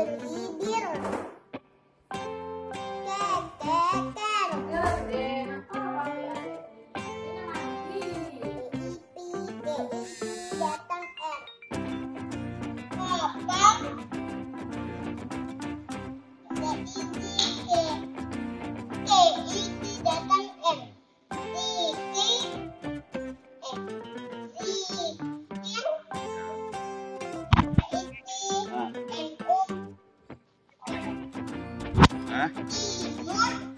Hallelujah. 第一